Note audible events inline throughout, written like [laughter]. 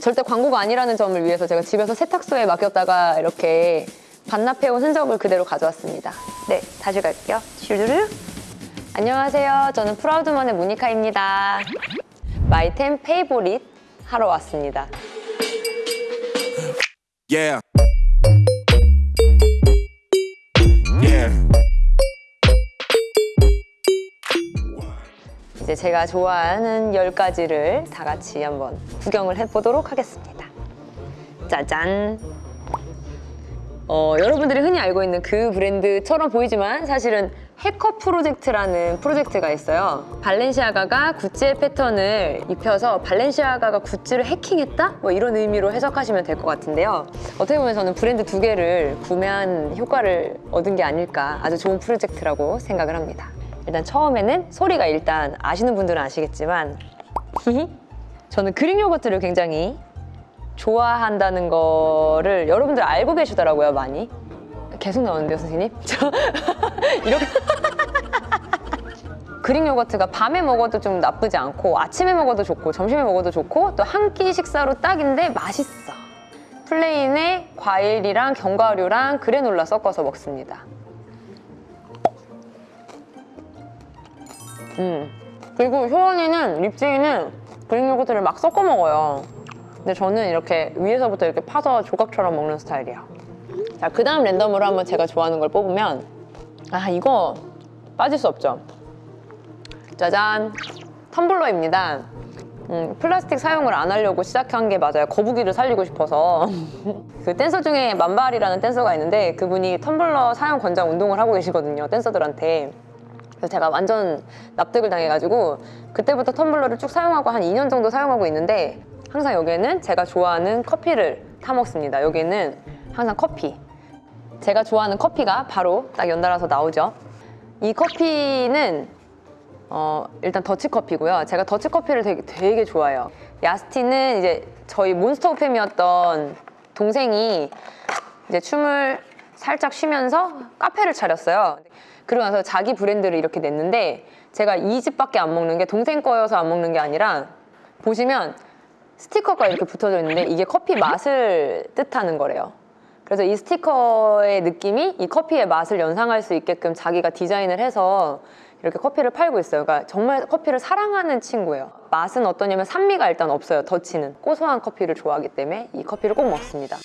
절대 광고가 아니라는 점을 위해서 제가 집에서 세탁소에 맡겼다가 이렇게 반납해온 흔적을 그대로 가져왔습니다. 네, 다시 갈게요. 슈르르. 안녕하세요. 저는 프라우드먼의 모니카입니다. 마이템 페이보릿 하러 왔습니다. Yeah. 이제 제가 좋아하는 10가지를 다 같이 한번 구경을 해보도록 하겠습니다. 짜잔! 어, 여러분들이 흔히 알고 있는 그 브랜드처럼 보이지만 사실은 해커 프로젝트라는 프로젝트가 있어요. 발렌시아가가 구찌의 패턴을 입혀서 발렌시아가가 구찌를 해킹했다? 뭐 이런 의미로 해석하시면 될 것 같은데요. 어떻게 보면 저는 브랜드 두 개를 구매한 효과를 얻은 게 아닐까 아주 좋은 프로젝트라고 생각을 합니다. 일단 처음에는 소리가 일단 아시는 분들은 아시겠지만 저는 그릭 요거트를 굉장히 좋아한다는 거를 여러분들 알고 계시더라고요 많이. 계속 나오는데요 선생님? [laughs] 저 이렇게. [laughs] 그릭 요거트가 밤에 먹어도 좀 나쁘지 않고 아침에 먹어도 좋고 점심에 먹어도 좋고 또 한 끼 식사로 딱인데 맛있어. 플레인에 과일이랑 견과류랑 그래놀라 섞어서 먹습니다 음. 그리고 효원이는 립제이는 그릭 요거트를 막 섞어 먹어요. 근데 저는 이렇게 위에서부터 이렇게 파서 조각처럼 먹는 스타일이에요. 자, 그 다음 랜덤으로 한번 제가 좋아하는 걸 뽑으면 아, 이거 빠질 수 없죠. 짜잔! 텀블러입니다. 음, 플라스틱 사용을 안 하려고 시작한 게 맞아요. 거북이를 살리고 싶어서. [laughs] 그 댄서 중에 만발이라는 댄서가 있는데 그분이 텀블러 사용 권장 운동을 하고 계시거든요. 댄서들한테. 그래서 제가 완전 납득을 당해가지고 그때부터 텀블러를 쭉 사용하고 한 2년 정도 사용하고 있는데 항상 여기에는 제가 좋아하는 커피를 타 먹습니다. 여기는 항상 커피. 제가 좋아하는 커피가 바로 딱 연달아서 나오죠. 이 커피는 어, 일단 더치커피고요. 제가 더치커피를 되게, 되게 좋아해요. 야스티는 이제 저희 몬스터 오팸이었던 동생이 이제 춤을 살짝 쉬면서 카페를 차렸어요. 그러고 나서 자기 브랜드를 이렇게 냈는데 제가 이 집밖에 안 먹는 게 동생 거여서 안 먹는 게 아니라 보시면 스티커가 이렇게 붙어져 있는데 이게 커피 맛을 뜻하는 거래요. 그래서 이 스티커의 느낌이 이 커피의 맛을 연상할 수 있게끔 자기가 디자인을 해서 이렇게 커피를 팔고 있어요. 그러니까 정말 커피를 사랑하는 친구예요. 맛은 어떠냐면 산미가 일단 없어요. 더치는 고소한 커피를 좋아하기 때문에 이 커피를 꼭 먹습니다.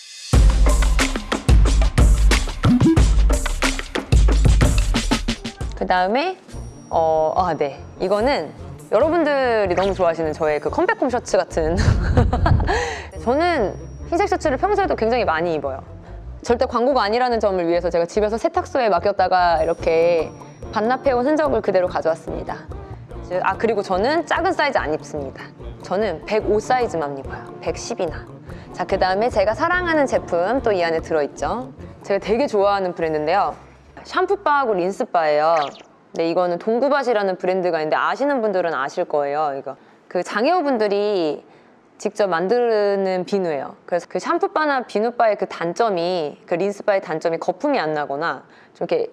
그 다음에 어, 아, 네. 이거는 여러분들이 너무 좋아하시는 저의 그 컴백홈 셔츠 같은 [laughs] 저는 흰색 셔츠를 평소에도 굉장히 많이 입어요. 절대 광고가 아니라는 점을 위해서 제가 집에서 세탁소에 맡겼다가 이렇게 반납해온 흔적을 그대로 가져왔습니다. 아 그리고 저는 작은 사이즈 안 입습니다. 저는 105 사이즈만 입어요. 110이나. 자, 그 다음에 제가 사랑하는 제품 또 이 안에 들어있죠. 제가 되게 좋아하는 브랜드인데요. 샴푸바하고 린스바예요. 근데 이거는 동구밭이라는 브랜드가 있는데 아시는 분들은 아실 거예요. 이거 그 장애우분들이 직접 만드는 비누예요. 그래서 그 샴푸바나 비누바의 그 단점이 그 린스바의 단점이 거품이 안 나거나 좀 이렇게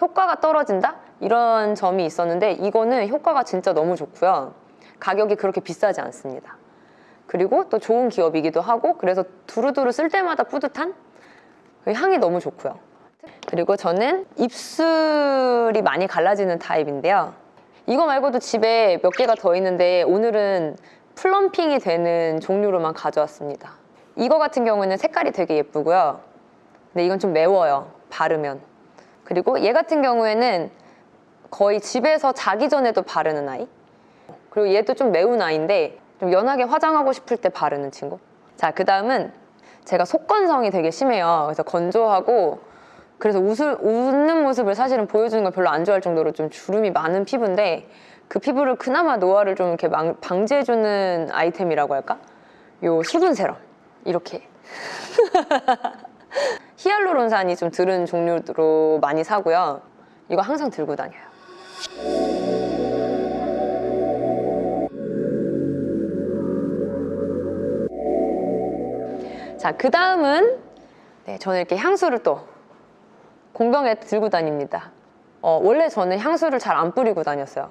효과가 떨어진다 이런 점이 있었는데 이거는 효과가 진짜 너무 좋고요. 가격이 그렇게 비싸지 않습니다. 그리고 또 좋은 기업이기도 하고 그래서 두루두루 쓸 때마다 뿌듯한 그 향이 너무 좋고요. 그리고 저는 입술이 많이 갈라지는 타입인데요. 이거 말고도 집에 몇 개가 더 있는데 오늘은 플럼핑이 되는 종류로만 가져왔습니다. 이거 같은 경우는 색깔이 되게 예쁘고요. 근데 이건 좀 매워요. 바르면. 그리고 얘 같은 경우에는 거의 집에서 자기 전에도 바르는 아이. 그리고 얘도 좀 매운 아이인데 좀 연하게 화장하고 싶을 때 바르는 친구. 자, 그 다음은 제가 속건성이 되게 심해요. 그래서 건조하고 그래서 웃을, 웃는 모습을 사실은 보여주는 걸 별로 안 좋아할 정도로 좀 주름이 많은 피부인데 그 피부를 그나마 노화를 좀 이렇게 망, 방지해주는 아이템이라고 할까? 요 수분 세럼 이렇게 [laughs] 히알루론산이 좀 들은 종류로 많이 사고요. 이거 항상 들고 다녀요. 자, 그 다음은 네, 저는 이렇게 향수를 또 공병에 들고 다닙니다. 어, 원래 저는 향수를 잘 안 뿌리고 다녔어요.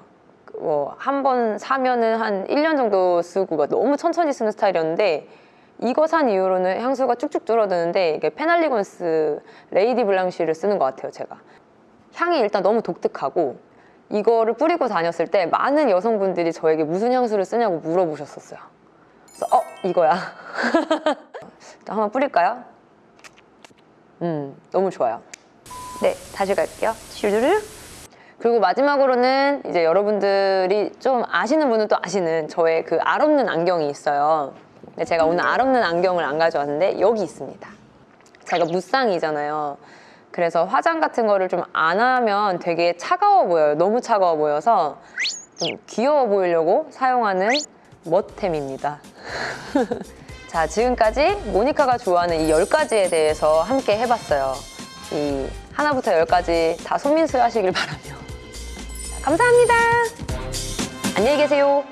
뭐 한 번 사면은 한 1년 정도 쓰고 막 너무 천천히 쓰는 스타일이었는데 이거 산 이후로는 향수가 쭉쭉 줄어드는데 이게 페날리곤스 레이디 블랑쉬를 쓰는 것 같아요, 제가. 향이 일단 너무 독특하고 이거를 뿌리고 다녔을 때 많은 여성분들이 저에게 무슨 향수를 쓰냐고 물어보셨었어요. 그래서 어 이거야. [laughs] 한번 뿌릴까요? 음 너무 좋아요. 네 다시 갈게요. 슈르르. 그리고 마지막으로는 이제 여러분들이 좀 아시는 분은 또 아시는 저의 그 알 없는 안경이 있어요. 근데 제가 오늘 알 없는 안경을 안 가져왔는데 여기 있습니다. 제가 무쌍이잖아요. 그래서 화장 같은 거를 좀 안 하면 되게 차가워 보여요. 너무 차가워 보여서 좀 귀여워 보이려고 사용하는 멋템입니다. [laughs] 자, 지금까지 모니카가 좋아하는 이 10가지에 대해서 함께 해봤어요. 이 하나부터 10가지 다 손민수 하시길 바라며. 자, 감사합니다. 안녕히 계세요.